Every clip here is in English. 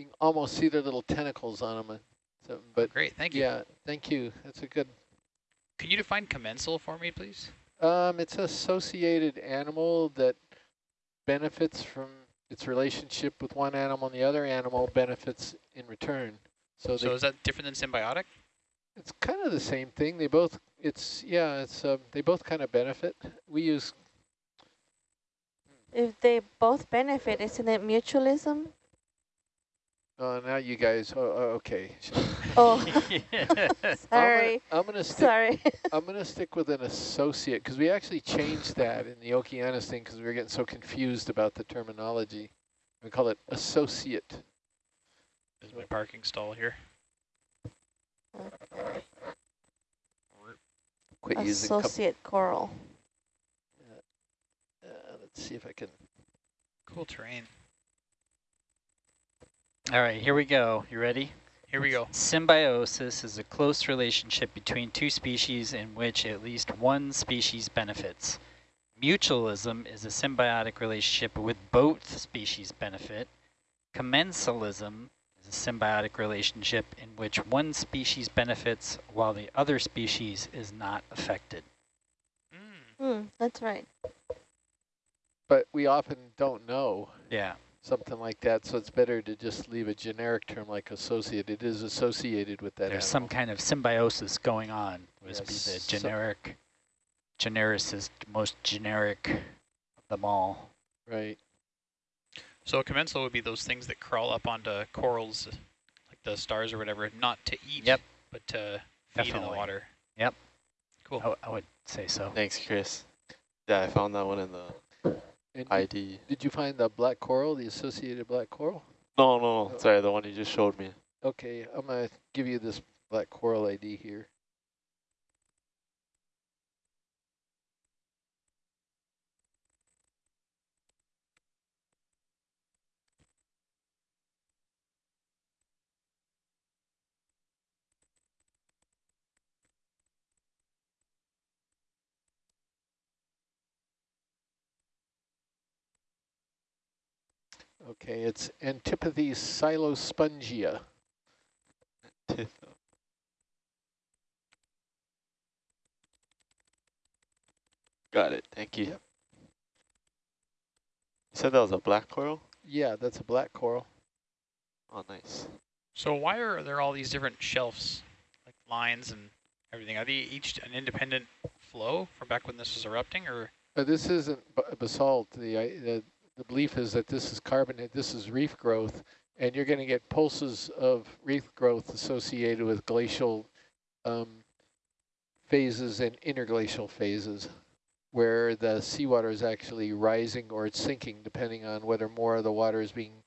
you can almost see their little tentacles on them. So, but Great, thank you. yeah, thank you. That's a good. Can you define commensal for me, please? Um, it's an associated animal that benefits from its relationship with one animal, and the other animal benefits in return. So, So is that different than symbiotic? it's kind of the same thing. They both, it's yeah, it's um, they both kind of benefit. We use If they both benefit, isn't it mutualism? Oh, now you guys. Oh, oh okay. Oh, I'm sorry, gonna, I'm gonna stick. sorry. I'm gonna stick with an associate because we actually changed that in the Okeanos thing because we were getting so confused about the terminology. We call it associate. Is my parking stall here. Quit using. com- Associate coral. Uh, let's see if I can. Cool terrain. All right, here we go. You ready? Here we go. Symbiosis is a close relationship between two species in which at least one species benefits. Mutualism is a symbiotic relationship with both species benefit. Commensalism is a symbiotic relationship in which one species benefits while the other species is not affected. Mm. Hmm, that's right. But we often don't know Yeah. Something like that, so it's better to just leave a generic term like associate. It is associated with that. There's some kind of symbiosis going on. Would Yes, be the so- generic, genericist, most generic of them all. right. So a commensal would be those things that crawl up onto corals, like the stars or whatever, not to eat, Yep. but to feed in the water. Yep. Cool. I would say so. Thanks, Chris. Yeah, I found that one in the And did, ID. did you find the black coral, the associated black coral? No, no, no. Oh. Sorry, the one you just showed me. Okay, I'm gonna give you this black coral ID here. Okay, it's Antipathy silospongia. Got it. Thank you. Yep. You said that was a black coral? Yeah, that's a black coral. Oh, nice. So why are there all these different shelves, like lines and everything? Are they each an independent flow from back when this was erupting, or Uh, this isn't b- basalt. The, I- the the belief is that this is carbonate. This is reef growth, and you're going to get pulses of reef growth associated with glacial um, phases and interglacial phases, where the seawater is actually rising or it's sinking, depending on whether more of the water is being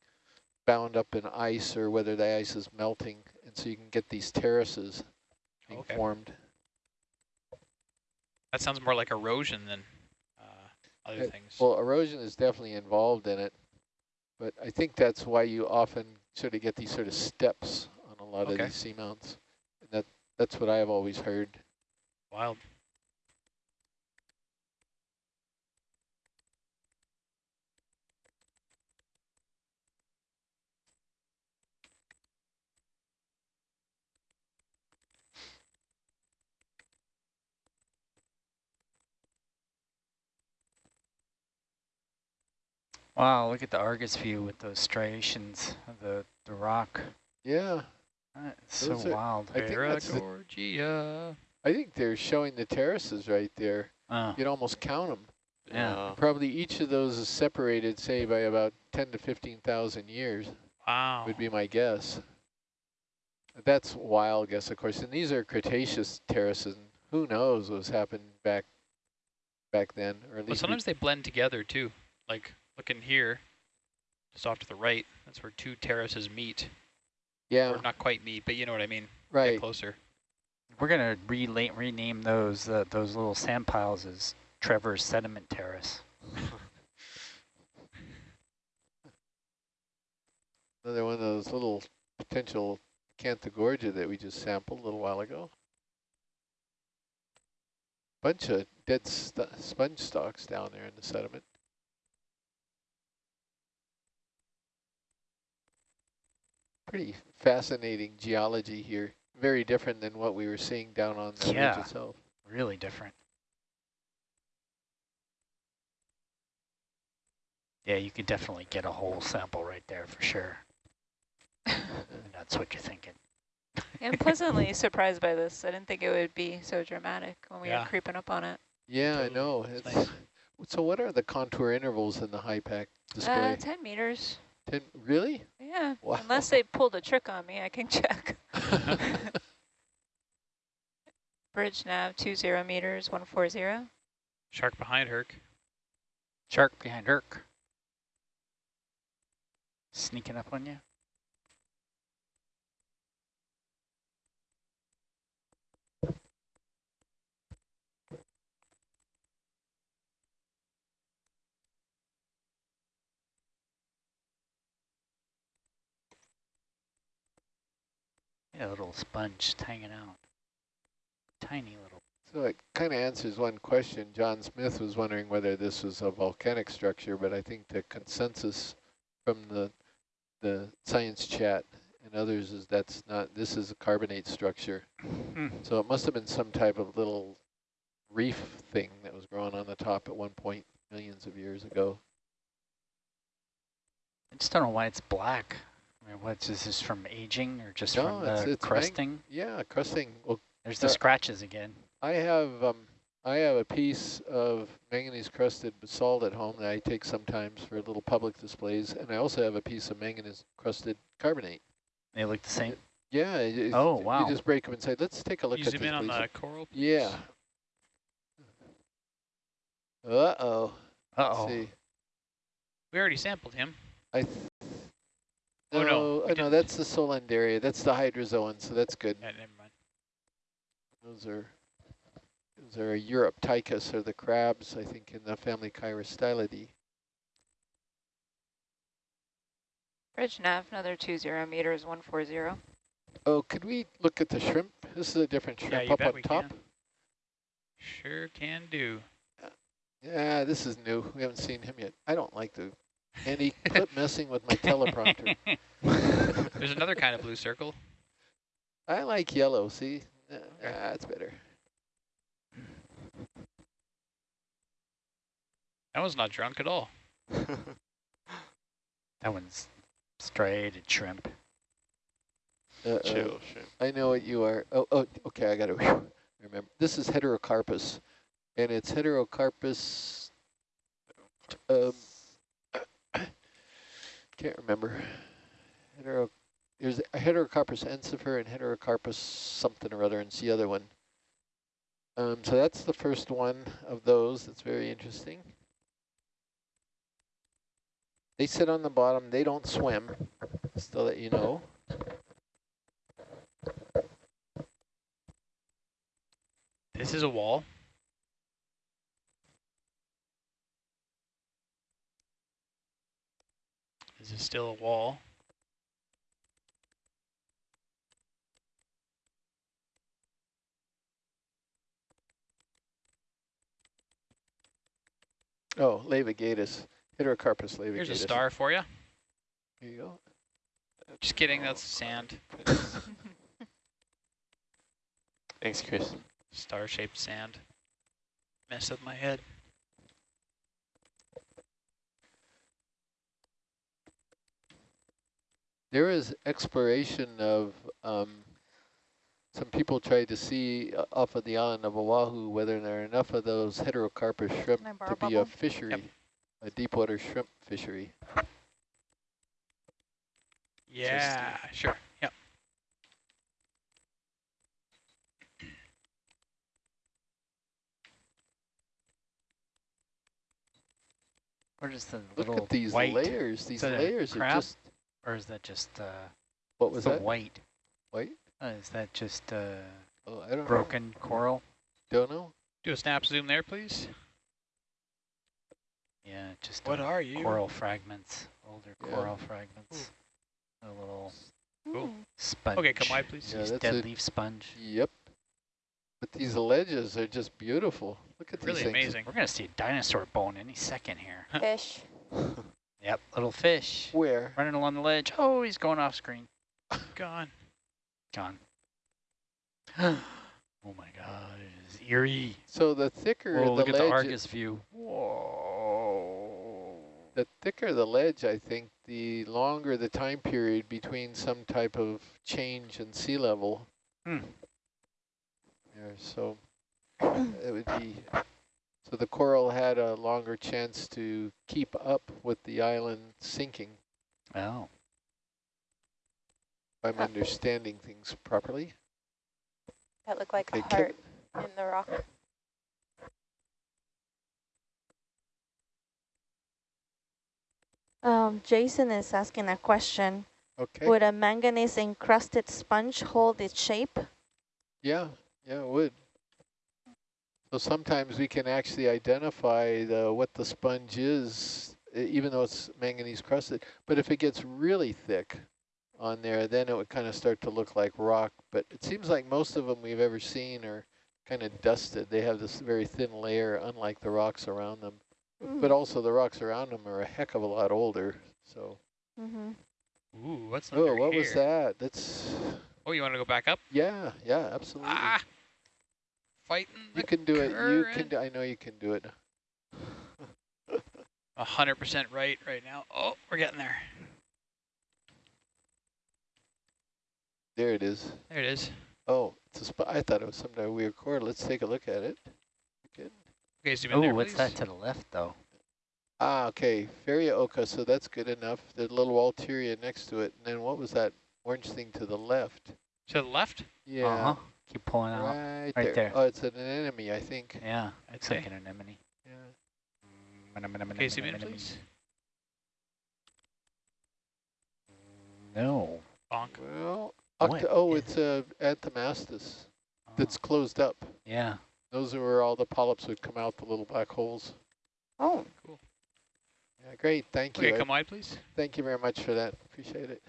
bound up in ice or whether the ice is melting, and so you can get these terraces being Okay. formed. that sounds more like erosion than other Uh, things? Well, erosion is definitely involved in it, but I think that's why you often sort of get these sort of steps on a lot Okay. of these seamounts. And that that's what I've always heard. Wild. Wow, look at the Argus view with those striations of the, the rock. Yeah, That's so are- wild. I think that's the- I think they're showing the terraces right there. Oh, You'd almost count them. Yeah. Probably each of those is separated, say, by about 10 to 15,000 years, Wow. would be my guess. That's wild guess, of course. And these are Cretaceous terraces. And who knows what's happened back back then, or at least we- sometimes they blend together too. Like looking here, just off to the right, that's where two terraces meet. yeah, Or not quite meet, but you know what I mean. Get right. closer. we're gonna rela- rename those uh, those little sand piles as Trevor's Sediment Terrace. Another one of those little potential Acanthogorgia that we just sampled a little while ago. Bunch of dead st sponge stalks down there in the sediment. Pretty fascinating geology here. Very different than what we were seeing down on the Yeah. ridge itself. Really different. Yeah, you could definitely get a whole sample right there for sure. That's what you're thinking. I'm pleasantly surprised by this. I didn't think it would be so dramatic when we Yeah. were creeping up on it. Yeah, Totally. I know. It's It's, nice. So what are the contour intervals in the HYPACK display? Uh, 10 meters. Ten, really? Yeah. Wow. Unless they pulled a trick on me, I can check. Bridge nav, 20 meters, 140. Shark behind Herc. Shark behind Herc. Sneaking up on you. A little sponge hanging out. Tiny little. So it kind of answers one question. John Smith was wondering whether this was a volcanic structure, but I think the consensus from the the science chat and others is that's not, this is a carbonate structure. Hmm. So it must have been some type of little reef thing that was growing on the top at one point millions of years ago. I just don't know why it's black. I mean, what's is this from aging or just No, from it's- the it's mang- crusting? Yeah, crusting. Well, There's the uh, scratches again. I have um, I have a piece of manganese crusted basalt at home that I take sometimes for little public displays, and I also have a piece of manganese crusted carbonate. They look the same. Yeah. it- it- Oh, wow. You just break them and say, let's take a look you at zoom this, in on the coral? please? Yeah. Uh-oh. Uh-oh. See. We already sampled him. I th Oh, no, no, uh, no, that's the Solanderia. That's the hydrozoan, so that's good. Yeah, never mind. Those are those are Uroptychus, or the crabs, I think, in the family Chirostylidae. Bridge nav, another 20 meters, 140. Oh, could we look at the shrimp? This is a different shrimp you up on top. can. Sure can do. Yeah, this is new. We haven't seen him yet. I don't like the Andy quit messing with my teleprompter. There's another kind of blue circle. I like yellow. See, uh, that's better. That one's not drunk at all. That one's striated shrimp. Uh, Chill, shrimp. I know what you are. Oh, oh, okay. I got to remember. This is heterocarpus, and it's heterocarpus. Um, can't remember. Hetero. There's a heterocarpus ensifer and heterocarpus something or other, and the other one. Um, so that's the first one of those. That's very interesting. They sit on the bottom. They don't swim. Just to let you know. This is a wall. Is still a wall. Oh, Laevigatus, Heterocarpus laevigatus. Here's a star for you. Here you go. Just kidding, that's sand. Thanks, Chris. Star-shaped sand. Mess up my head. There is exploration of um, some people tried to see uh, off of the island of Oahu whether there are enough of those heterocarpus shrimp Can I to be a bubble? fishery, a deep water shrimp fishery. Yeah, sure. Yep. What is the Look little at these white, layers. These that a layers are just, or is that just uh, what was the that? white? White? Uh, is that just uh, Oh, I don't broken coral? Don't know. Do a snap zoom there, please. Yeah, just What uh, are you? coral fragments, older Yeah. coral fragments. A little Hmm. sponge. Okay, come wide, please. Yeah, Nice that's dead a- leaf sponge. Yep. But these ledges are just beautiful. Look at Really these things. amazing. We're gonna see a dinosaur bone any second here. Fish. Yep, little fish Where? running along the ledge. Oh, he's going off screen. Gone. Gone. oh my god, it's eerie. So the thicker Oh, the look at the Argus view. Whoa. the thicker the ledge, I think, the longer the time period between some type of change in sea level. Hmm. Yeah, so it would be, so the coral had a longer chance to keep up with the island sinking. Oh. I'm understanding things properly. That looked like Okay, a Kim- heart in the rock. Um, Jason is asking a question. Okay. Would a manganese encrusted sponge hold its shape? Yeah, yeah, it would. So sometimes we can actually identify the, what the sponge is, even though it's manganese crusted. But if it gets really thick on there, then it would kind of start to look like rock. But it seems like most of them we've ever seen are kind of dusted. They have this very thin layer, unlike the rocks around them. But also the rocks around them are a heck of a lot older. So, Mm-hmm. Ooh, what's oh, under what here? was that? That's, Oh, you want to go back up? yeah, yeah, absolutely. Ah! Fighting You the can do it. You can. Do, I know you can do it. A hundred percent right right now. Oh, we're getting there. There it is. There it is. Oh, it's a spot. I thought it was some kind of weird cord. Let's take a look at it. Good. Okay, zoom in Oh, there, what's please. that to the left, though? Ah, okay. Farrea occa, so that's good enough. The little Walteria next to it. And then what was that orange thing to the left? To the left? Yeah. Uh-huh. Keep pulling out. Right, Right there. there. Oh, it's an anemone, I think. Yeah, it's Okay. like an anemone. Yeah. Mm, okay, zoom in, please. No. Bonk. Well, What octa oh, is- it's uh, a anthomastus Oh, that's closed up. yeah. Those are where all the polyps would come out, the little black holes. Oh, Cool. Yeah, great. Thank you. Okay, come wide, please. Thank you very much for that. Appreciate it.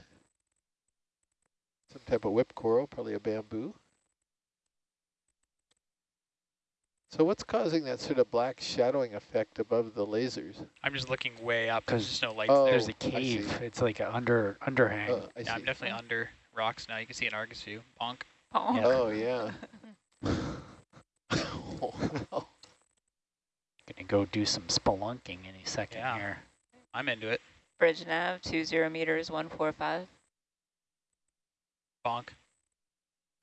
Some type of whip coral, probably a bamboo. So what's causing that sort of black shadowing effect above the lasers? I'm just looking way up. There's 'Cause- just no lights Oh, there. There's a cave. It's like an under underhang. Oh, I Yeah, I'm see. definitely under rocks now. You can see an Argus view. Bonk. Oh. Yeah. Oh, yeah. Wow. Gonna go do some spelunking any second Yeah. here. I'm into it. Bridge nav, two zero meters, one four five. Bonk.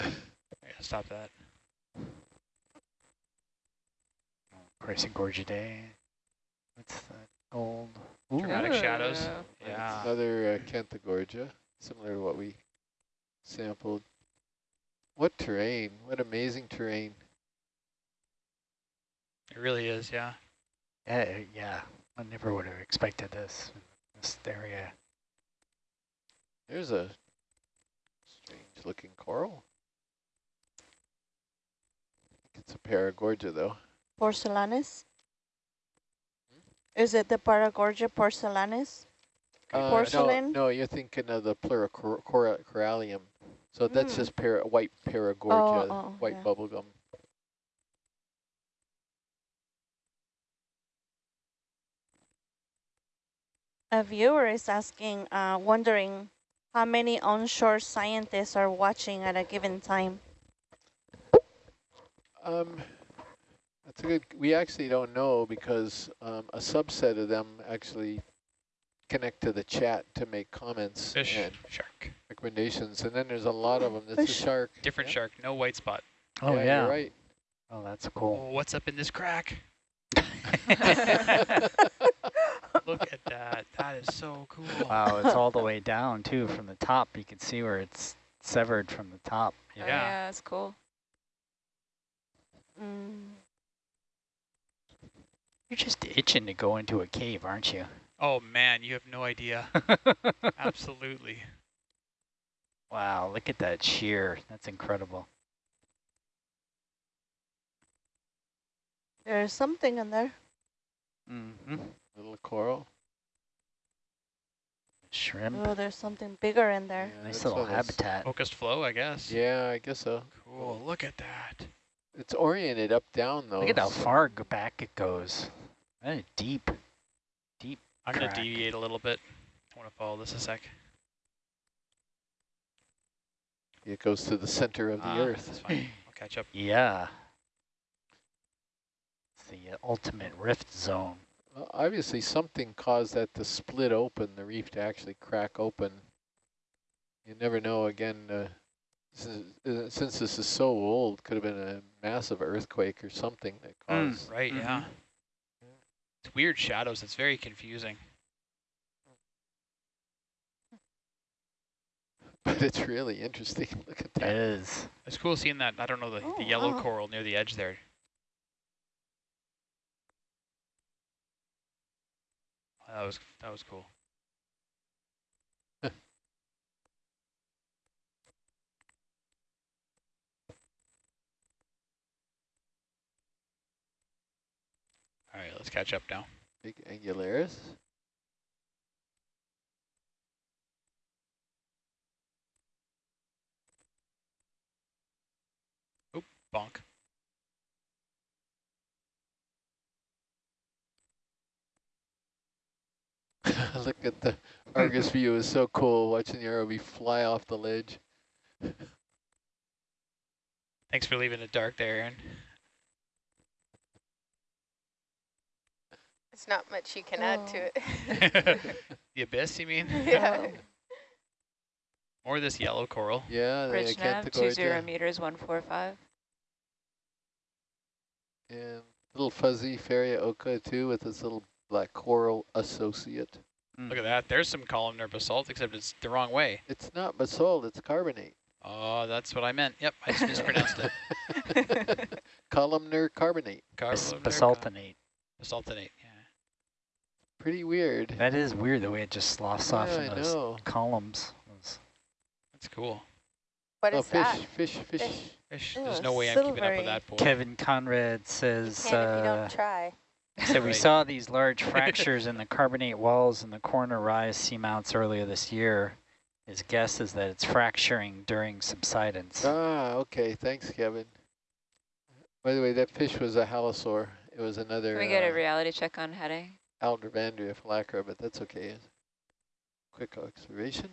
Yeah, stop that. Pricing Gorgidae. What's that? Gold. Ooh. Dramatic shadows. Ooh. Yeah. Another uh, Acanthogorgia, similar to what we sampled. What terrain? What amazing terrain. It really is, yeah. Yeah, yeah. I never would have expected this. This area. There's a strange looking coral. It's a Paragorgia though. Porcelanis? Is it the Paragorgia porcelanis? Uh, Porcelain? No, no, you're thinking of the Pleurocorallium. So that's Mm. just para, white Paragorgia, Oh, oh, white yeah. bubblegum. A viewer is asking, uh, wondering how many onshore scientists are watching at a given time. Um, that's a good. We actually don't know because um, a subset of them actually connect to the chat to make comments Fish, and shark. recommendations, and then there's a lot of them. That's a Fish. shark. Different yeah. shark, no white spot. Oh yeah, yeah. you're right. Oh, that's Oh, cool. what's up in this crack? Look at that. That is so cool. wow, it's all the way down too from the top. You can see where it's severed from the top. Oh, Yeah. yeah, that's cool. Mm. You're just itching to go into a cave, aren't you? Oh man, you have no idea. Absolutely. wow, look at that shear. That's incredible. There's something in there. Mm-hmm. Little coral. Shrimp. Oh, there's something bigger in there. Yeah, nice little one of those- habitat. Focused flow, I guess. Yeah, I guess so. Cool. Look at that. It's oriented up down though. Look at how far back it goes. That is deep. I'm gonna deviate a little bit. I want to follow this a sec. It goes to the center of the Ah, Earth. That's fine. I'll catch up. Yeah. It's the ultimate rift zone. Well, obviously, something caused that to split open, the reef to actually crack open. You never know. Again, uh, since, uh, since this is so old, could have been a massive earthquake or something that Mm. caused. Right, yeah. It's weird shadows. It's very confusing. But it's really interesting. Look at that. that. is. It's cool seeing that, I don't know, the, Oh, the yellow wow. coral near the edge there. That was that was cool. All right, let's catch up now. Big angularis. Bonk. Look at the Argus view is so cool watching the ROV fly off the ledge. Thanks for leaving it dark there, Aaron. It's not much you can add to Oh. it. the abyss, you mean? yeah. Or this yellow coral. Yeah, the Bridge nav, two zero Acanthogorgia meters, one four five. and little fuzzy Farrea occa too with this little black coral associate. Look at that. There's some columnar basalt, except it's the wrong way. It's not basalt, it's carbonate. Oh, that's what I meant. Yep, I just mispronounced it. Columnar carbonate. Bas Columnar basaltinate. Basaltinate, yeah. Pretty weird. That is weird the way it just sloughs off Yeah, in I those know. columns. That's cool. What oh, is fish, that? fish, fish, Fish. Fish. Ew, There's no way I'm keeping up with that boy. Kevin Conrad says, Can't if you uh, don't try. so we saw these large fractures in the carbonate walls in the corner rise seamounts earlier this year. His guess is that it's fracturing during subsidence. Ah, okay. Thanks, Kevin. By the way, that fish was a halosaur. It was another Can we get a uh, reality check on heading? Aldrovandia phalacra, but that's okay. Quick observation.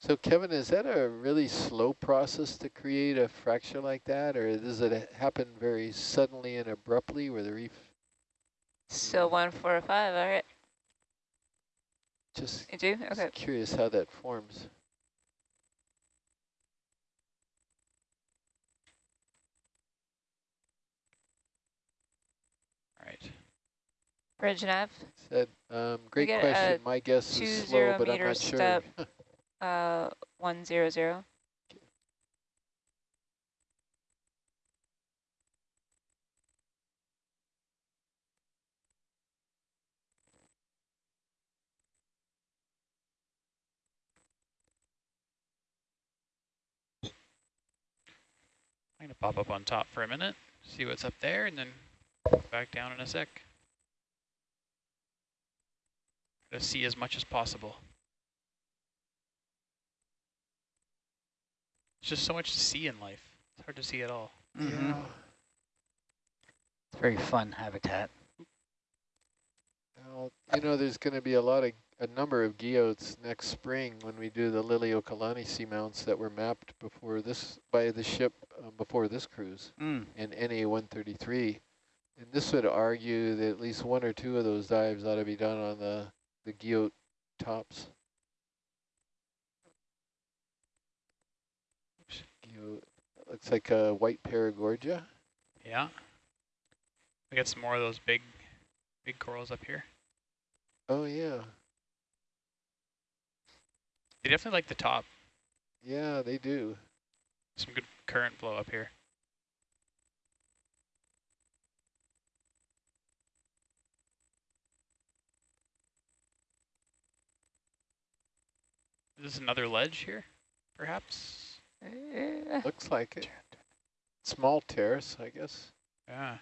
So Kevin, is that a really slow process to create a fracture like that, or does it happen very suddenly and abruptly where the reef Still one four five. All right, just you do just okay. curious how that forms? All right. Bridge nav, Said, um, great question. My guess is slow, but I'm meter not sure. step. uh, one zero zero. I'm going to pop up on top for a minute, see what's up there, and then back down in a sec. To see as much as possible. There's just so much to see in life. It's hard to see at all. Mhm. Yeah. It's very fun habitat. Well, you know, there's going to be a lot of a number of guyots next spring when we do the Liliuokalani seamounts that were mapped before this by the ship um, before this cruise Mm. in NA-133. And this would argue that at least one or two of those dives ought to be done on the the guyot tops. Looks like a white paragorgia. Yeah. We got some more of those big, big corals up here. Oh yeah, They definitely like the top. yeah, they do. Some good current flow up here. Is this another ledge here, perhaps? Uh, Looks like it. Small terrace, I guess. Yeah.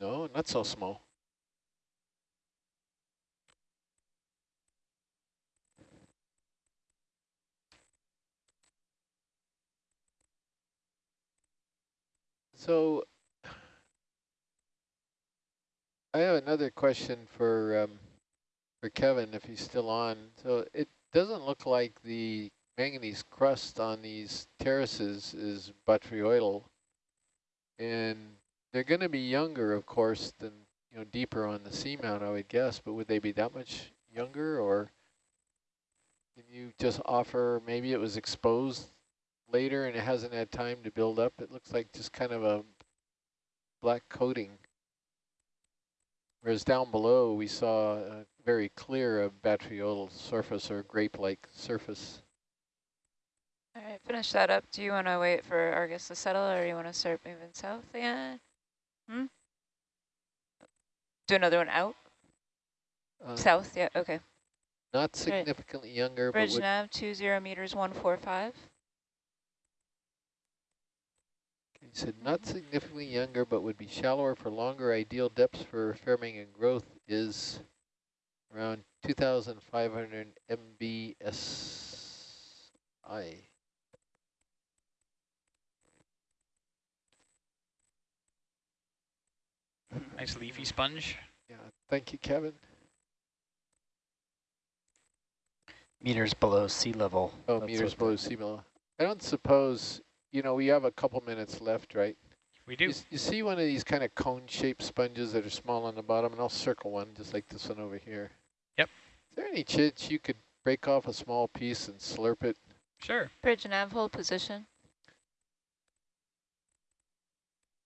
No, not so small. So I have another question for um, for Kevin, if he's still on. So it doesn't look like the manganese crust on these terraces is botryoidal, and they're going to be younger, of course, than you know deeper on the seamount, I would guess. But would they be that much younger, or can you just offer maybe it was exposed later and it hasn't had time to build up? It looks like just kind of a black coating. Whereas down below, we saw a very clear a surface or grape-like surface. All right, finish that up. Do you want to wait for Argus to settle or you want to start moving south again? Hmm? Do another one out? Uh, south, yeah, okay. Not significantly younger, but Bridge would, nav, two zero meters, 145. He said not significantly younger, but would be shallower for longer. Ideal depths for farming and growth is around 2,500 MBSL. Nice leafy sponge. Yeah, thank you, Kevin. Meters below sea level. Oh, That's meters below sea level. I don't suppose, you know, we have a couple minutes left, right? We You, do. s- you see one of these kind of cone-shaped sponges that are small on the bottom, and I'll circle one, just like this one over here. Yep. Is there any chance you could break off a small piece and slurp it? Sure. Bridge nav, hold position.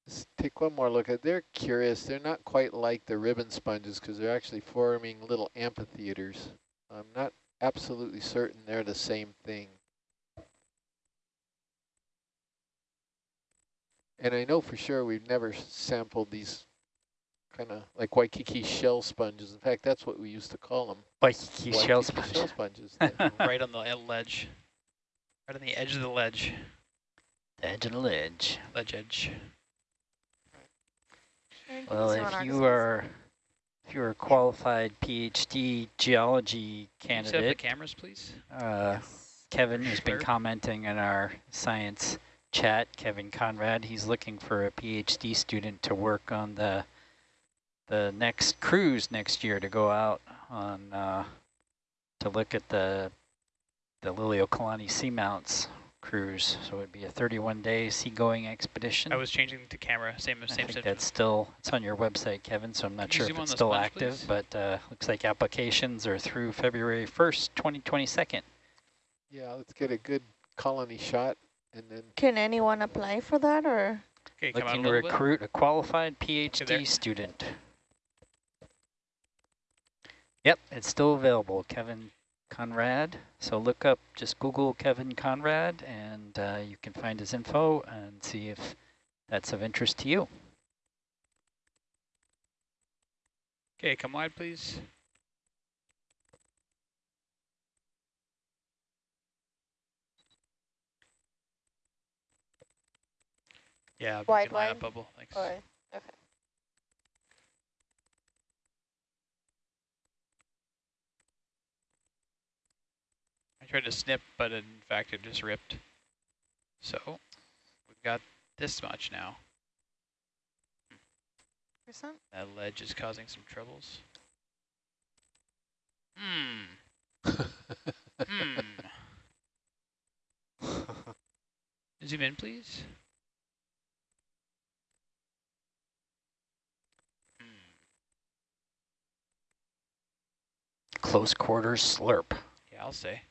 Just take one more look at. They're curious. They're not quite like the ribbon sponges because they're actually forming little amphitheaters. I'm not absolutely certain they're the same thing. And I know for sure we've never sampled these kind of like Waikiki shell sponges. In fact, that's what we used to call them. Waikiki shell sponge. shell sponges. Right on the ledge. Right on the edge of the ledge. The edge of the ledge. Ledge edge. Well, if you are if you're a qualified PhD geology candidate, set up the cameras, please? uh, Kevin has been commenting in our science chat, Kevin Conrad, he's looking for a PhD student to work on the the next cruise next year to go out on uh, to look at the the Liliuokalani seamounts cruise. So it'd be a 31 day seagoing expedition. I was changing to camera. Same same. I same think that's still, it's on your website, Kevin, so I'm not Can sure if it's still sponge, active, please? but uh, looks like applications are through February 1st, 2022. yeah, let's get a good colony shot and then Can anyone apply for that or? Okay, come out a Looking to little bit. recruit a qualified there. PhD student. Yep, it's still available, Kevin Conrad. So look up, just Google Kevin Conrad, and uh, you can find his info and see if that's of interest to you. Okay, come wide, please. Yeah, Wide, can line up wide? bubble. Thanks. Or, okay. I tried to snip, but in fact it just ripped. So we've got this much now. Percent? That ledge is causing some troubles. Hmm. Hmm. Zoom in, please. Close quarters slurp. Yeah, I'll say.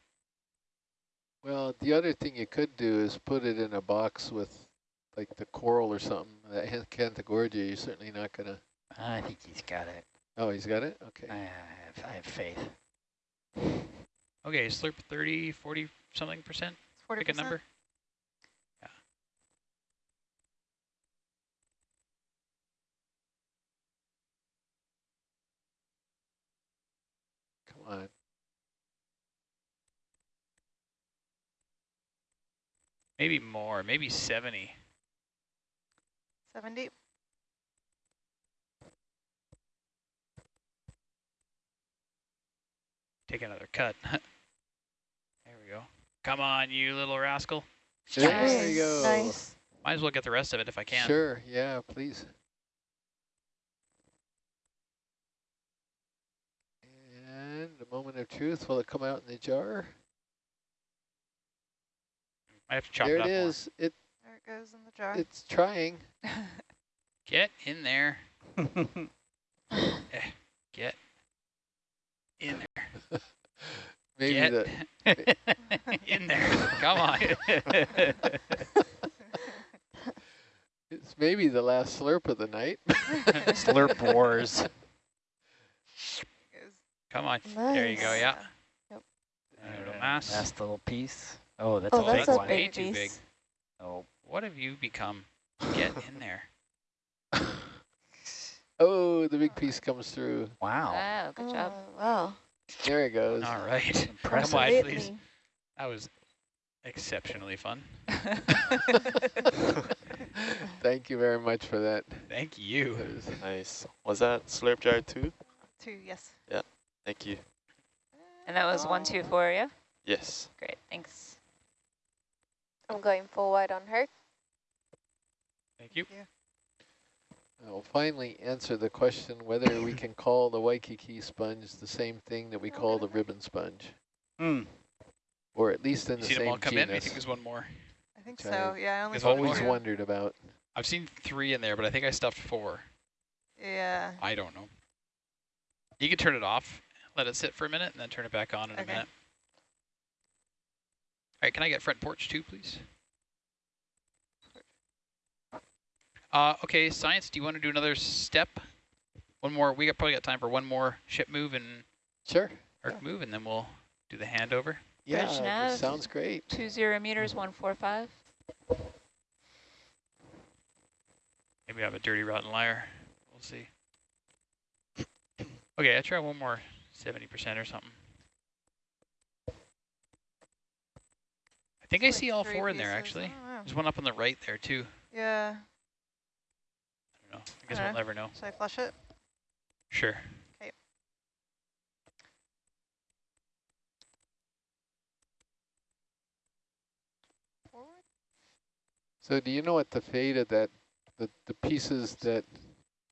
Well, the other thing you could do is put it in a box with like the coral or something. That Acanthogorgia, you're certainly not going to... I think he's got it. Oh, he's got it? Okay. I have, I have faith. Okay, slurp 30, 40 something percent. Forty Pick a number. Come on. Maybe more, maybe 70. Seventy? Take another cut. there we go. Come on, you little rascal. There you go. Nice. Might as well get the rest of it if I can. Sure, yeah, please. And a moment of truth, will it come out in the jar? I have to chop there it it up more. It There it goes in the jar. it's trying. Get in there. Eh, get in there. Maybe Get the in there. Come on. it's maybe the last slurp of the night. Slurp wars. Come on. There you go. Nice. Yeah. Yep. A little mass. Last little piece. Oh, that's Oh, a that's big a one. Way big too big. piece. Oh, What have you become? Get in there. oh, the big piece comes through. wow. Wow, good job. Oh, wow. There it goes. All right. Impressive. Come on, please. That was exceptionally fun. Thank you very much for that. Thank you. That was- Nice. Was that slurp jar two? Two, yes. Yeah. Thank you. And that was one, two, four, yeah? Yes. Great, thanks. I'm going full white on her. Thank you. I'll finally answer the question whether we can call the Waikiki sponge the same thing that we call the ribbon sponge, Hmm. or at least in You the see them all same come in? I think there's one more. I think Okay. so. Yeah, I only There's saw one Always more. wondered about. I've seen three in there, but I think I stuffed four. Yeah. I don't know. You can turn it off, let it sit for a minute, and then turn it back on in a minute. All right, can I get front porch too, please? Uh, okay, science, do you want to do another step? One more, we got probably got time for one more ship move and Sure. arc move, and then we'll do the handover. Yeah, Bridge that nav. sounds great. Two zero meters, one four five. Maybe I have a dirty rotten liar. We'll see. Okay, I try one more 70% or something. I think I see all four in there, pieces. actually. Oh, I don't. There's one up on the right there, too. Yeah. I don't know. I guess Okay. we'll never know. Should I flush it? Sure. Forward? So do you know what the fate of that, the, the pieces that,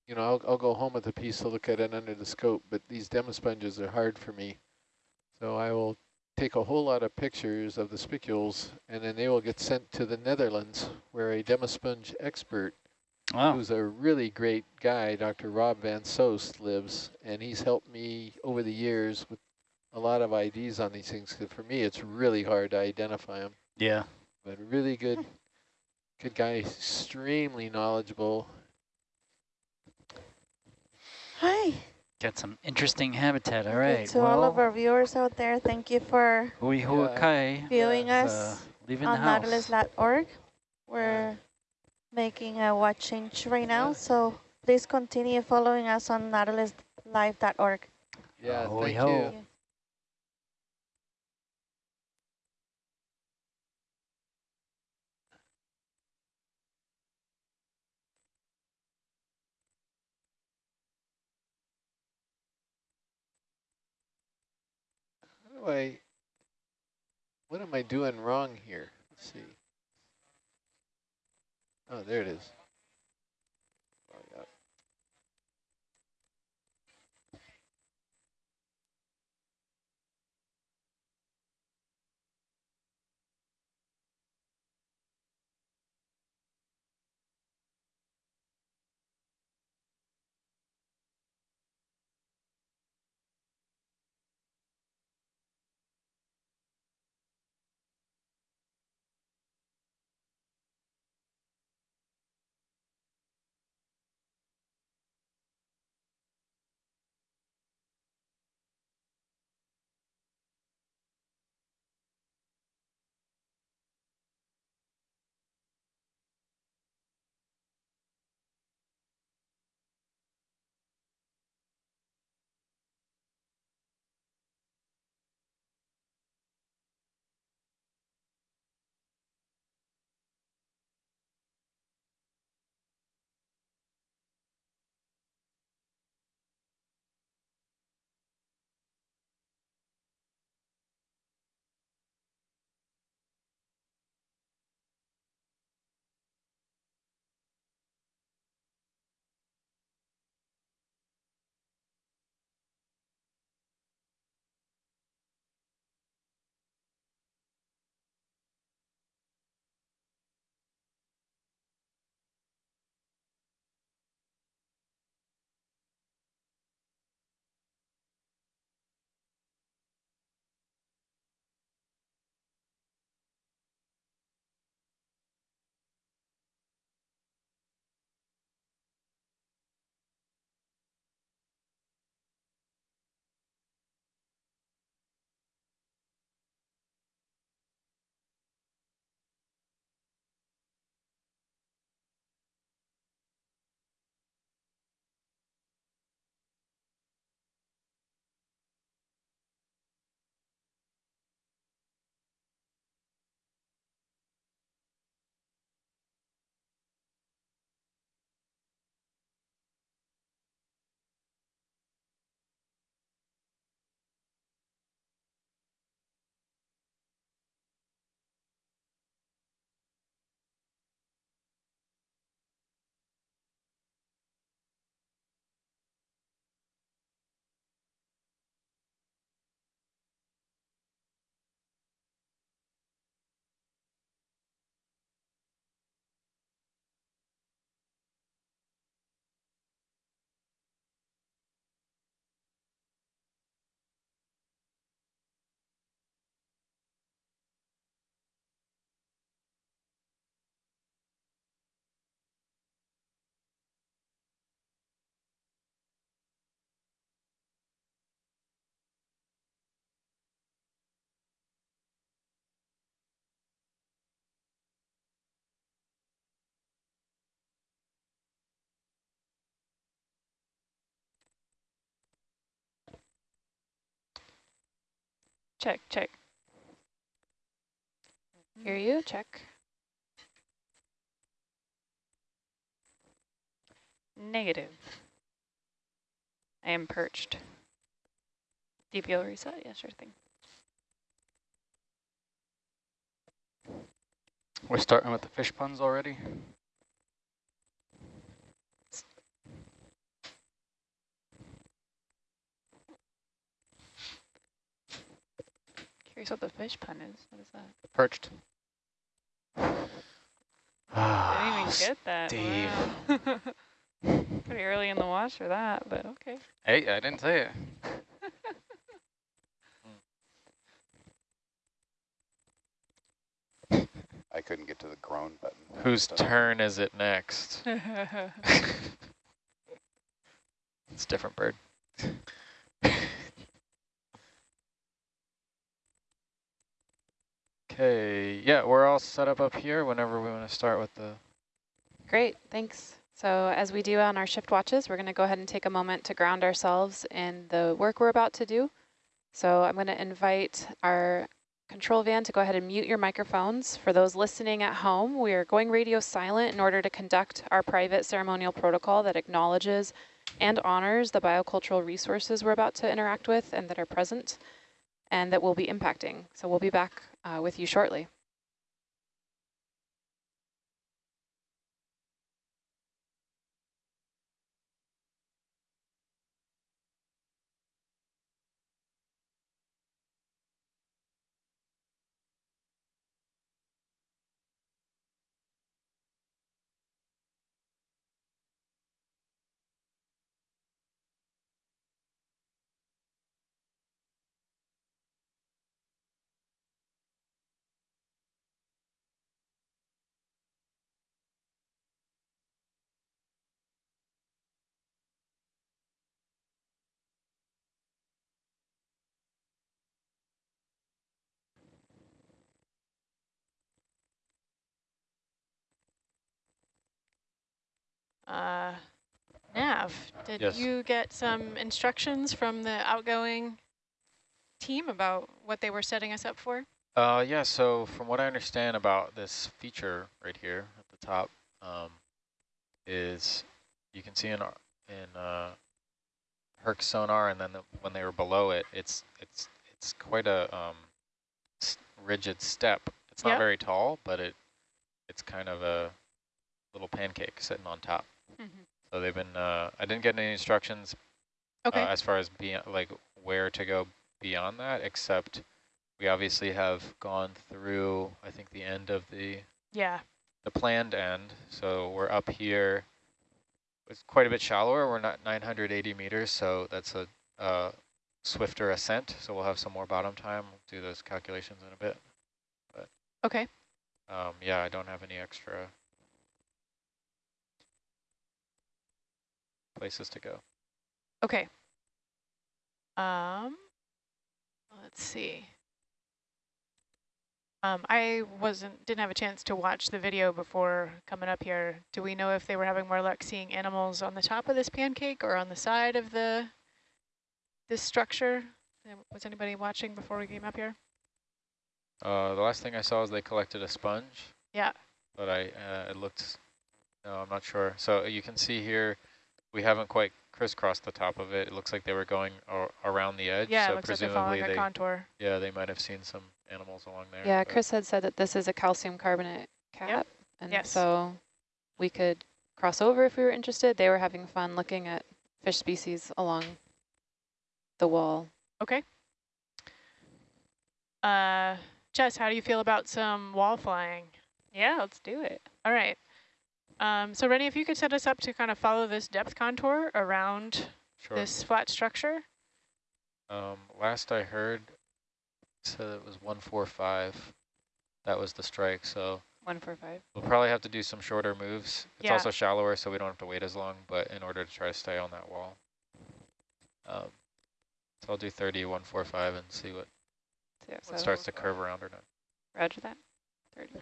you know, I'll, I'll go home with a piece to look at it under the scope, but these demosponges are hard for me. So I will take a whole lot of pictures of the spicules and then they will get sent to the Netherlands where a demosponge expert Wow. who's a really great guy, Dr. Rob Van Soest, lives, and he's helped me over the years with a lot of IDs on these things, because for me, it's really hard to identify them, Yeah. but really good, good guy, extremely knowledgeable. Got some interesting habitat. All right. Okay, right. To all of our viewers out there, thank you for hui hua Yeah. kai. viewing Yeah, uh, us leaving on the nautilus.org. We're making a watch change right now, Yeah. so please continue following us on nautiluslive.org. Yeah, Ahoy thank ho. you. I, what am I doing wrong here? Let's see. Oh, there it is. Check, check. Hear you, check. Negative. I am perched. DPL reset? Yeah, sure thing. We're starting with the fish puns already. Curious what the fish pun is. What is that? Perched. I didn't even ah, get that. Steve. Wow. Pretty early in the wash for that, but okay. Hey, I didn't say it. I couldn't get to the groan button. Whose So- turn is it next? It's a different bird. Okay, yeah, we're all set up up here whenever we want to start with the Great, thanks. So as we do on our shift watches, we're going to go ahead and take a moment to ground ourselves in the work we're about to do. So I'm going to invite our control van to go ahead and mute your microphones. For those listening at home, we are going radio silent in order to conduct our private ceremonial protocol that acknowledges and honors the biocultural resources we're about to interact with and that are present and that will be impacting. So we'll be back uh, with you shortly. Uh, Nav, did Yes. you get some instructions from the outgoing team about what they were setting us up for? Uh, yeah, so from what I understand about this feature right here at the top, um, is you can see in, our- in uh, Herc sonar, and then the, when they were below it, it's it's it's quite a um, rigid step. It's not Yep. very tall, but it it's kind of a little pancake sitting on top. Mhm. So they've been. Uh, I didn't get any instructions Okay. uh, as far as being like where to go beyond that, except we obviously have gone through, I think, the end of the yeah. the planned end. So we're up here. It's quite a bit shallower. We're not 980 meters, so that's a uh, swifter ascent. So we'll have some more bottom time. We'll do those calculations in a bit. But Okay. um, yeah, I don't have any extra places to go. Okay. Um, let's see. Um, I wasn't didn't have a chance to watch the video before coming up here. Do we know if they were having more luck seeing animals on the top of this pancake or on the side of the this structure? Uh, Was anybody watching before we came up here? Uh, the last thing I saw is they collected a sponge. Yeah. But I, uh, it looked, no, I'm not sure. So you can see here, we haven't quite crisscrossed the top of it. It looks like they were going around the edge. Yeah, so it looks like they're following a they, contour. yeah, they might have seen some animals along there. Yeah, Chris had said that this is a calcium carbonate cap. And Yes. so we could cross over if we were interested. They were having fun looking at fish species along the wall. Okay. Uh, Jess, how do you feel about some wall flying? Yeah, let's do it. All right. Um, so Rennie, if you could set us up to kind of follow this depth contour around Sure. this flat structure. Um, last I heard, it said it was 145. That was the strike, so One four five. we'll probably have to do some shorter moves. It's Yeah. also shallower, so we don't have to wait as long, but in order to try to stay on that wall. Um, so I'll do 30, 145 and see what, Yeah, what starts to curve around or not. Roger that. Thirty.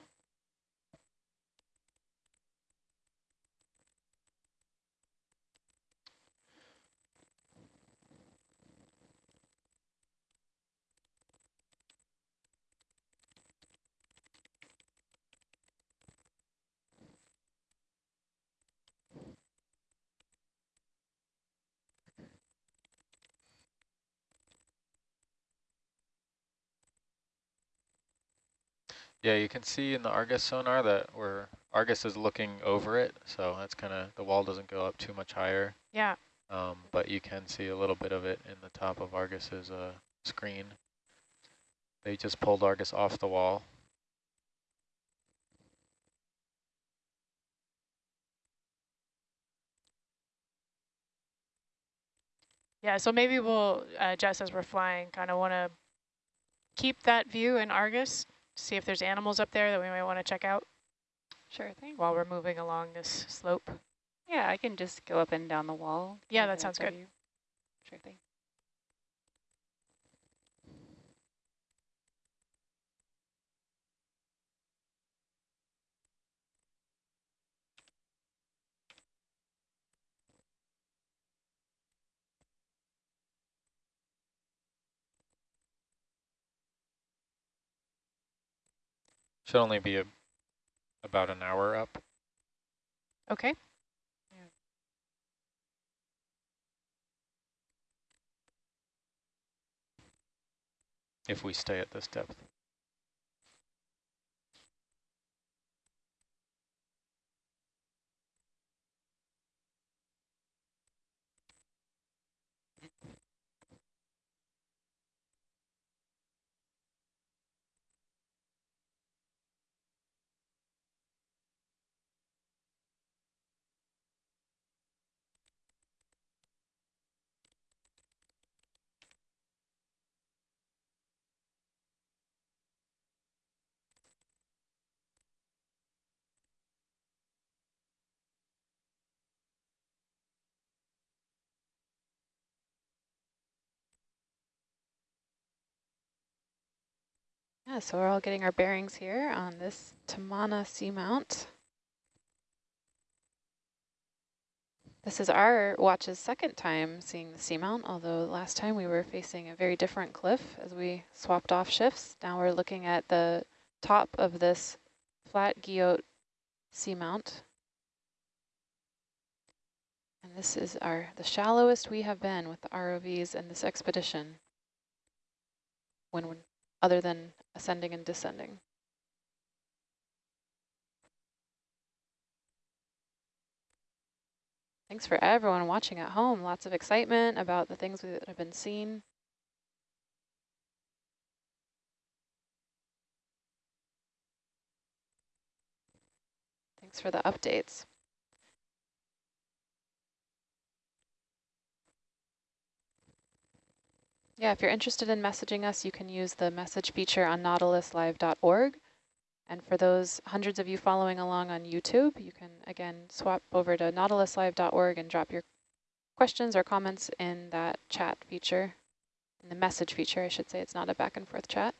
Yeah, you can see in the Argus sonar that where Argus is looking over it, so that's kind of, the wall doesn't go up too much higher. Yeah. Um, but you can see a little bit of it in the top of Argus's uh, screen. They just pulled Argus off the wall. Yeah, so maybe we'll, uh, Jess, as we're flying, kind of want to keep that view in Argus, see if there's animals up there that we might want to check out Sure thing. while we're moving along this slope. Yeah, I can just go up and down the wall. Yeah, that sounds good. you. Sure thing. Should only be a, about an hour up. Okay. if we stay at this depth. Yeah, so we're all getting our bearings here on this Tamana seamount. This is our watch's second time seeing the seamount, although last time we were facing a very different cliff as we swapped off shifts. Now we're looking at the top of this flat Guyot seamount. And this is our the shallowest we have been with the ROVs in this expedition when other than ascending and descending. Thanks for everyone watching at home. Lots of excitement about the things that have been seen. Thanks for the updates. Yeah, if you're interested in messaging us, you can use the message feature on nautiluslive.org. And for those hundreds of you following along on YouTube, you can, again, swap over to nautiluslive.org and drop your questions or comments in that chat feature, in the message feature, I should say. It's not a back and forth chat.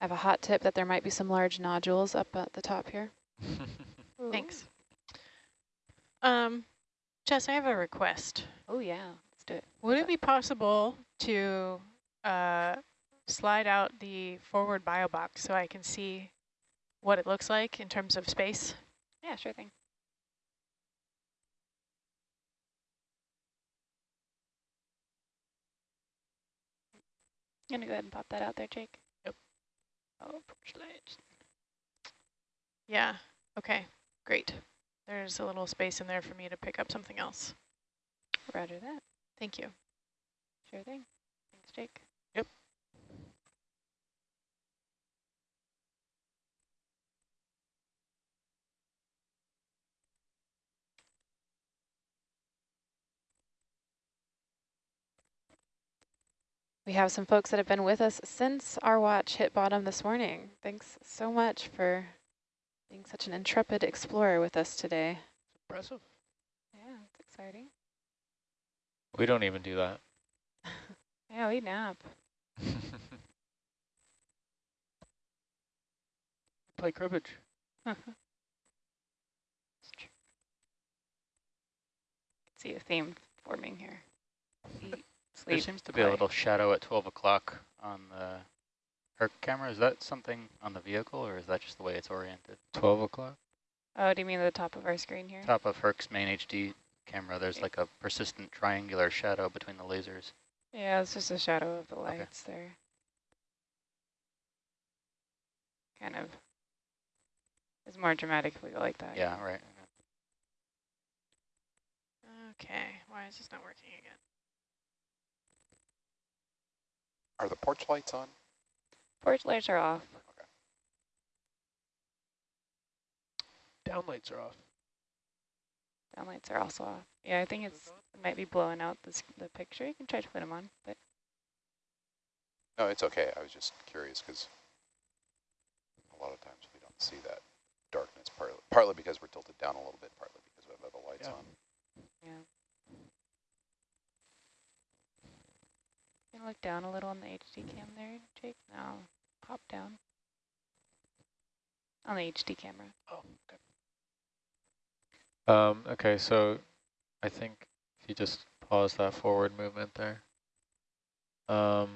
I have a hot tip that there might be some large nodules up at the top here. Thanks. Um, Jess, I have a request. Oh, yeah. Let's do it. Would it be possible to uh, slide out the forward bio box so I can see what it looks like in terms of space? Yeah, sure thing. I'm going to go ahead and pop that out there, Jake. Oh, lights. Yeah, okay, great. There's a little space in there for me to pick up something else. Roger that. Thank you. Sure thing. Thanks, Jake. We have some folks that have been with us since our watch hit bottom this morning. Thanks so much for being such an intrepid explorer with us today. Impressive. Yeah, it's exciting. We don't even do that. Yeah, we nap. Play cribbage. See a theme forming here. Eat, sleep, There seems to be play. a little shadow at 12 o'clock on the Herc camera. Is that something on the vehicle, or is that just the way it's oriented? 12 o'clock? Oh, do you mean the top of our screen here? Top of Herc's main HD camera, there's like a persistent triangular shadow between the lasers. Yeah, it's just a shadow of the lights okay. there. Kind of. It's more dramatic if we go like that. Yeah, right. Okay, why is this not working again? Are the porch lights on? Porch lights are off. Okay. Downlights are off. Downlights are also off. Yeah, I think it's it might be blowing out this the picture. You can try to put them on, but no, it's okay. I was just curious because a lot of times we don't see that darkness. Partly, partly because we're tilted down a little bit, partly because we have other lights yeah. on. Yeah. Can look down a little on the HD cam there, Jake? No, pop down. On the HD camera. Oh, okay. Um, okay, so I think if you just pause that forward movement there. Um,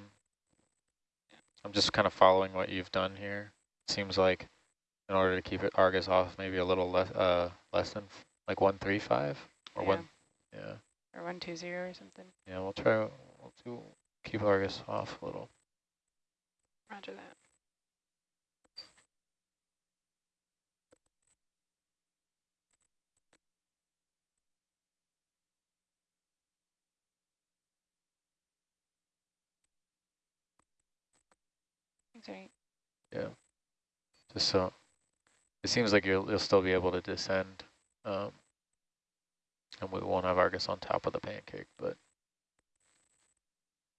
I'm just kind of following what you've done here. Seems like in order to keep it Argus off, maybe a little less, uh, less than like one three five or yeah. one, yeah. Or one two zero or something. Yeah, we'll try. We'll do keep Argus off a little. Roger that. Right. Yeah. Just so it seems like you'll you'll still be able to descend, um, and we won't have Argus on top of the pancake, but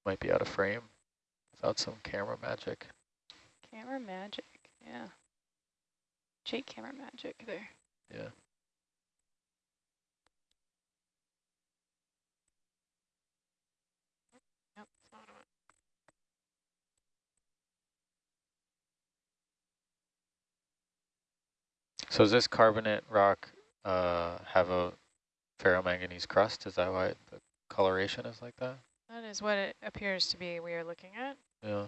might be out of frame without some camera magic. Camera magic, yeah. Jake camera magic there. Yeah. So does this carbonate rock uh, have a ferromanganese crust? Is that why the coloration is like that? That is what it appears to be we are looking at. Yeah.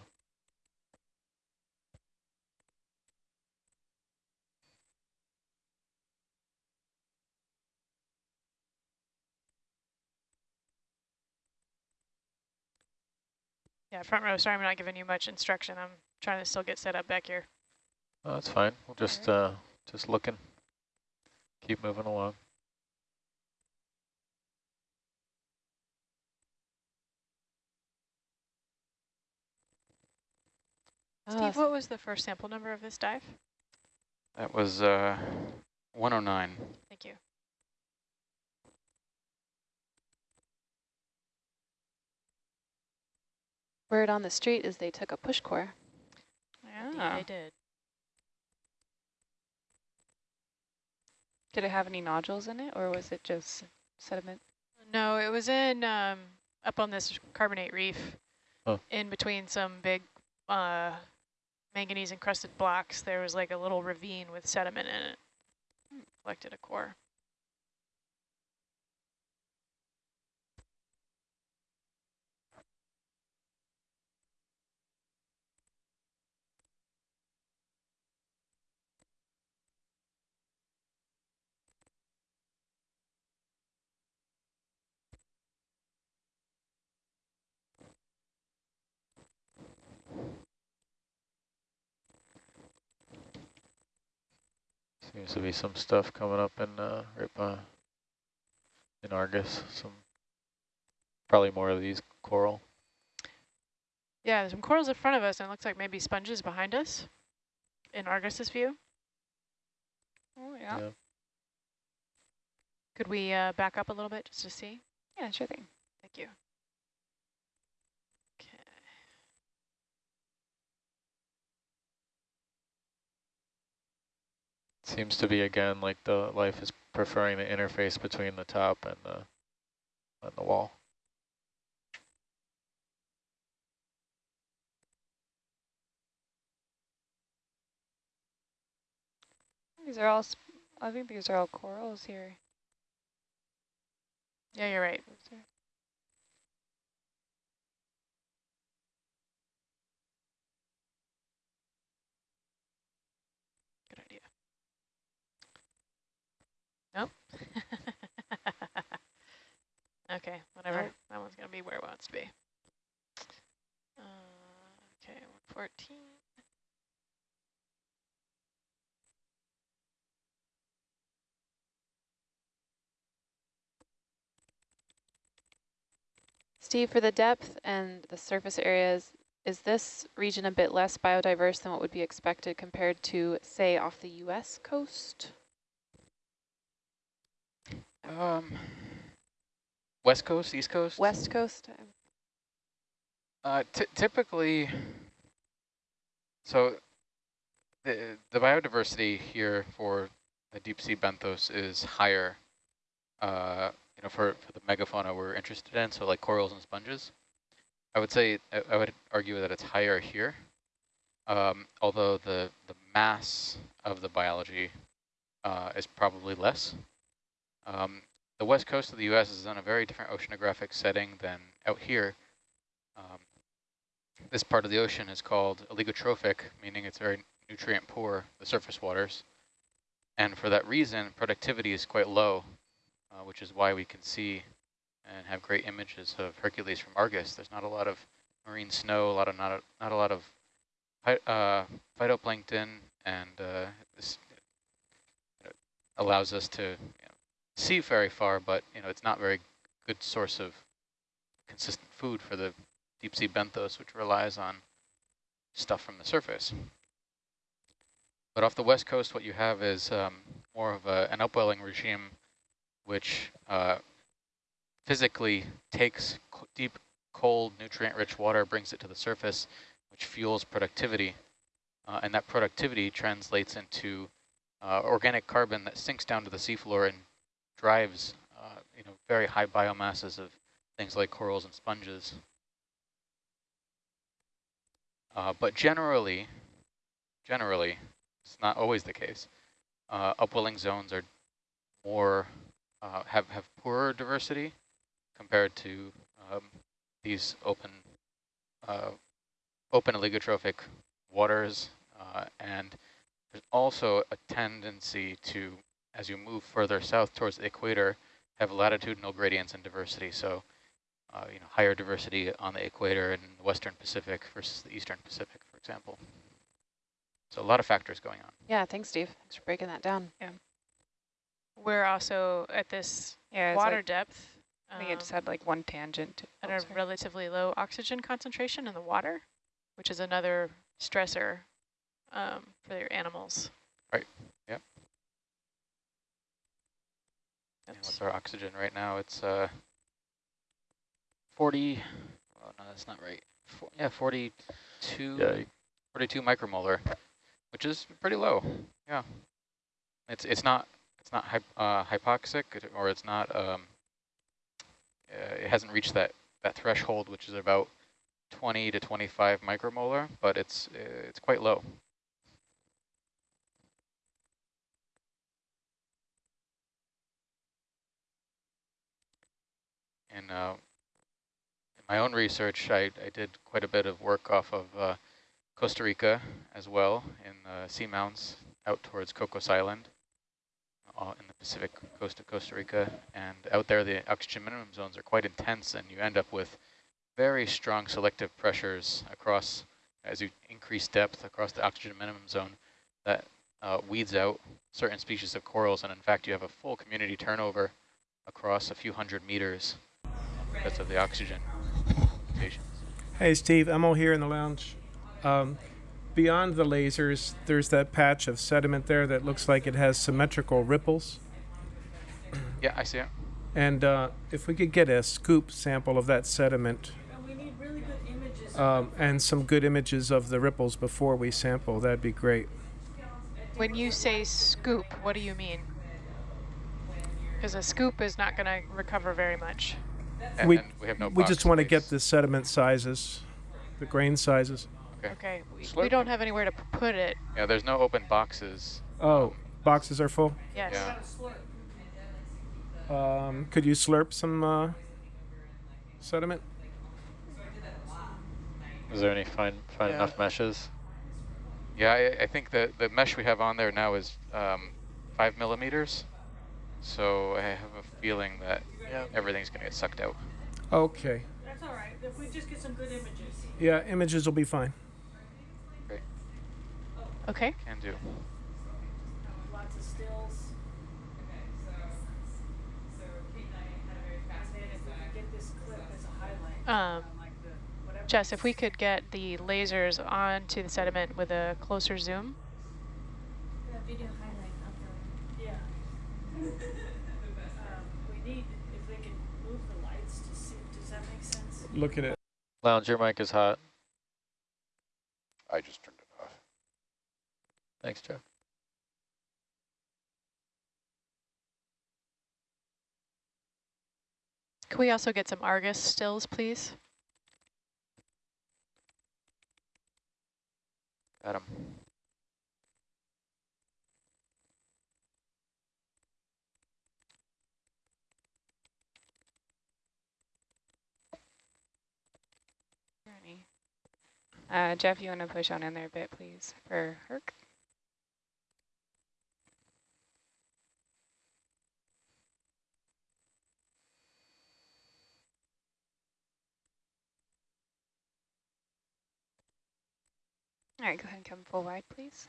Yeah, front row, sorry I'm not giving you much instruction. I'm trying to still get set up back here. Oh, that's fine. We'll just uh, just looking. Keep moving along. Steve, what was the first sample number of this dive? That was uh, 109. Thank you. Word on the street is they took a push core. Yeah, they did. Did it have any nodules in it, or was it just sediment? No, it was in um, up on this carbonate reef, oh. in between some big uh, manganese encrusted blocks. There was like a little ravine with sediment in it. Collected a core. Seems to be some stuff coming up in uh, right by, in Argus. Some probably more of these coral. Yeah, there's some corals in front of us, and it looks like maybe sponges behind us in Argus's view. Oh, yeah. yeah. Could we uh, back up a little bit just to see? Yeah, sure thing. Thank you. Seems to be again like the life is preferring the interface between the top and the and the wall. These are all, I think these are all corals here. Yeah, you're right. okay, whatever. That one's going to be where it wants to be. Uh, okay, 14. Steve, for the depth and the surface areas, is this region a bit less biodiverse than what would be expected compared to, say, off the U.S. coast? Um, West Coast, East Coast? West Coast? Uh, typically, so the, the biodiversity here for the deep sea benthos is higher, uh, you know, for, for the megafauna we're interested in, so like corals and sponges. I would say, I, I would argue that it's higher here, um, although the, the mass of the biology uh, is probably less. Um, the west coast of the U.S. is in a very different oceanographic setting than out here. Um, this part of the ocean is called oligotrophic, meaning it's very nutrient poor, the surface waters. And for that reason, productivity is quite low, uh, which is why we can see and have great images of Hercules from Argus. There's not a lot of marine snow, a lot of not a, not a lot of uh, phytoplankton, and uh, this allows us to see very far, but you know it's not very good source of consistent food for the deep sea benthos, which relies on stuff from the surface. But off the west coast, what you have is um, more of a, an upwelling regime, which uh, physically takes deep, cold, nutrient-rich water, brings it to the surface, which fuels productivity. Uh, and that productivity translates into uh, organic carbon that sinks down to the seafloor and drives uh, you know, very high biomasses of things like corals and sponges. Uh, but generally, generally, it's not always the case. Uh, upwelling zones are more uh, have have poorer diversity compared to um, these open uh, open oligotrophic waters, uh, and there's also a tendency to, as you move further south towards the equator, have latitudinal gradients in diversity. So, uh, you know, higher diversity on the equator in the Western Pacific versus the Eastern Pacific, for example. So a lot of factors going on. Yeah, thanks, Steve. Thanks for breaking that down. Yeah. We're also at this yeah, water like depth I think it just had like one tangent. At oh, a sorry. relatively low oxygen concentration in the water, which is another stressor um, for your animals. Right, yep. And what's our oxygen right now? It's uh, 40, oh no, that's not right. Yeah, 42, yeah. 42 micromolar, which is pretty low. Yeah. It's it's not it's not hy uh, hypoxic or it's not um, uh, it hasn't reached that, that threshold, which is about 20 to 25 micromolar, but it's, uh, it's quite low. In, uh, in my own research, I, I did quite a bit of work off of uh, Costa Rica as well in the seamounts out towards Cocos Island uh, in the Pacific coast of Costa Rica. And out there, the oxygen minimum zones are quite intense, and you end up with very strong selective pressures across, as you increase depth across the oxygen minimum zone, that uh, weeds out certain species of corals. And in fact, you have a full community turnover across a few hundred meters because of the oxygen mutations. Hey, Steve, Emil here in the lounge. Um, beyond the lasers, there's that patch of sediment there that looks like it has symmetrical ripples. Yeah, I see it. And uh, if we could get a scoop sample of that sediment um, and some good images of the ripples before we sample, that'd be great. When you say scoop, what do you mean? Because a scoop is not going to recover very much. And, we, we have no We just want to get the sediment sizes, the grain sizes. Okay. Okay. We, we, don't have anywhere to put it. Yeah, there's no open boxes. Oh, boxes are full? Yes. Yeah. Um, could you slurp some uh, sediment? Is there any fine fine yeah. enough meshes? Yeah, I, I, think the, the mesh we have on there now is um, five millimeters. So I have a feeling that Yeah. everything's going to get sucked out. Okay. That's all right. If we just get some good images. Yeah, images will be fine. Okay. Can do. Lots of stills. And then if we could get this clip as a highlight. Um, Jess, if we could get the lasers onto the sediment with a closer zoom. The video highlight of the Yeah. um, we need, if they can move the lights to see, does that make sense? Look at it. Lounge, your mic is hot. I just turned it off. Thanks, Jeff. Can we also get some Argus stills, please? Got him. Uh, Jeff, you want to push on in there a bit, please, for Herc? All right, go ahead and come full wide, please.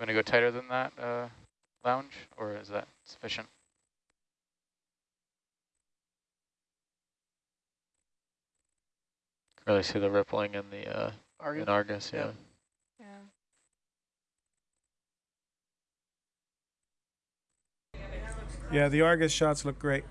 Want to go tighter than that, uh, lounge, or is that sufficient? Really see the rippling in the uh, Argus? in Argus, yeah. Yeah. Yeah. Yeah, the Argus shots look great.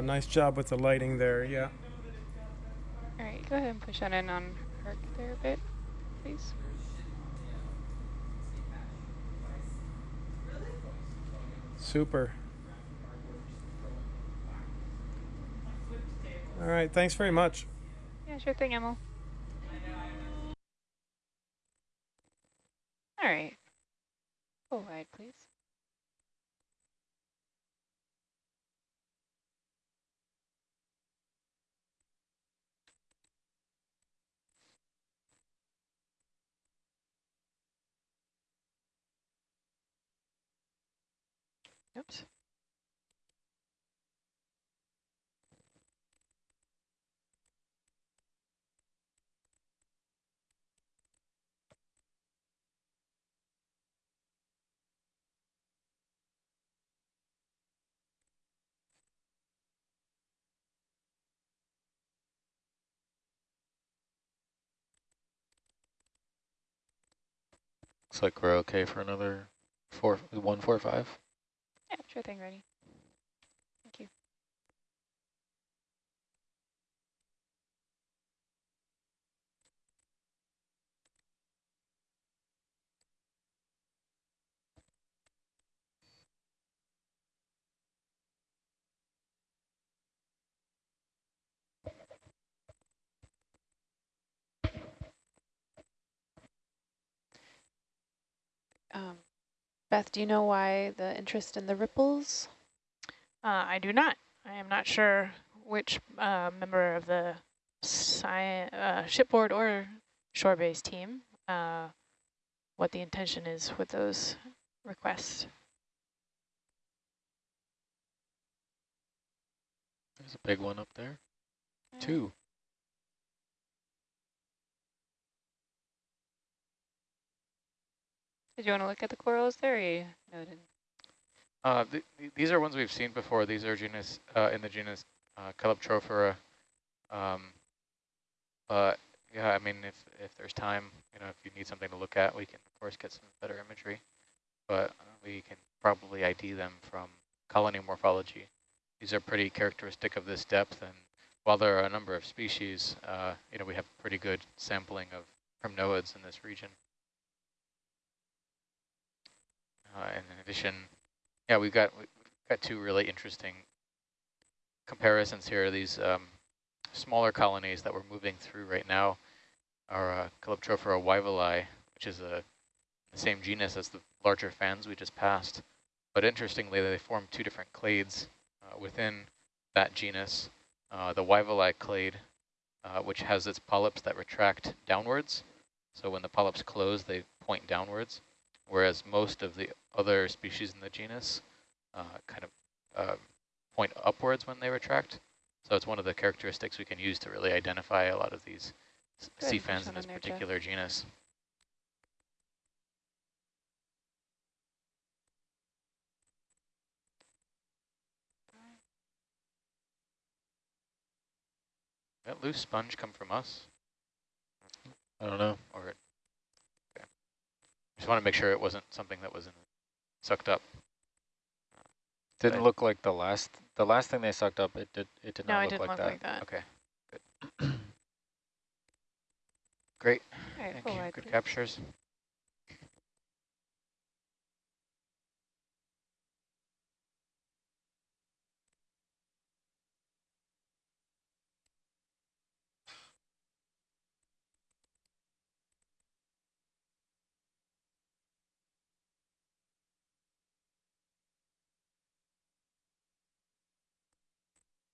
Nice job with the lighting there, yeah. All right, go ahead and push on in on Herc there a bit, please. Super. All right, thanks very much. Yeah, sure thing, Emil. All right. Full wide, please. Oops. Looks like we're okay for another four, one, four, five. Yeah, sure thing, ready. Thank you. Um, Beth, do you know why the interest in the ripples? Uh, I do not. I am not sure which uh, member of the sci uh, shipboard or shore-based team, uh, what the intention is with those requests. There's a big one up there. Two. Did you want to look at the corals there? You noted? Uh, th th these are ones we've seen before. These are genus uh, in the genus uh. Um, but yeah, I mean, if if there's time, you know, if you need something to look at, we can of course get some better imagery. But we can probably ID them from colony morphology. These are pretty characteristic of this depth, and while there are a number of species, uh, you know, we have pretty good sampling of primnoids in this region. Uh, and in addition, yeah, we've got we've got two really interesting comparisons here. These um, smaller colonies that we're moving through right now are uh, Calyptrophora which is a the same genus as the larger fans we just passed. But interestingly, they form two different clades uh, within that genus. Uh, the Wyvillei clade, uh, which has its polyps that retract downwards. So when the polyps close, they point downwards, whereas most of the other species in the genus uh, kind of uh, point upwards when they retract. So it's one of the characteristics we can use to really identify a lot of these Good, sea fans in on this there, Jeff. particular genus. That loose sponge come from us? I don't know. Or okay. Just want to make sure it wasn't something that was in, sucked up. Didn't Right. look like the last the last thing they sucked up. It did it did No, not it look, didn't like, look that. like that. Okay, good. Great, All right, thank you. Good please. captures.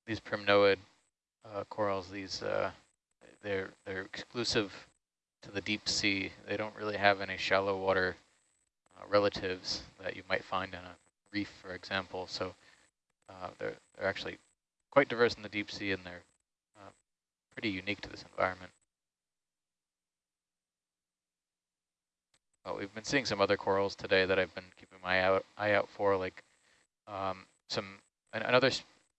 These primnoid uh, corals, these uh, they're they're exclusive to the deep sea. They don't really have any shallow water uh, relatives that you might find in a reef, for example. So uh, they're they're actually quite diverse in the deep sea, and they're uh, pretty unique to this environment. Well, we've been seeing some other corals today that I've been keeping my eye out, eye out for, like um, some an, another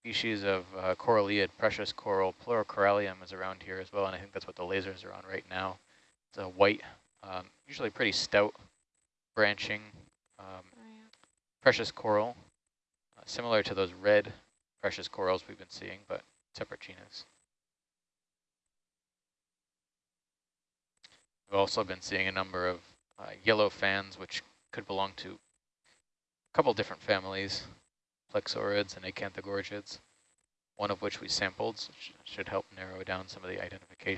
species of uh, coralliid precious coral, Pleurocorallium is around here as well, and I think that's what the lasers are on right now. It's a white, um, usually pretty stout branching um, precious coral, uh, similar to those red precious corals we've been seeing, but separate genus. We've also been seeing a number of uh, yellow fans, which could belong to a couple different families, Plexaurids and Acanthogorgids, one of which we sampled, should help narrow down some of the identification.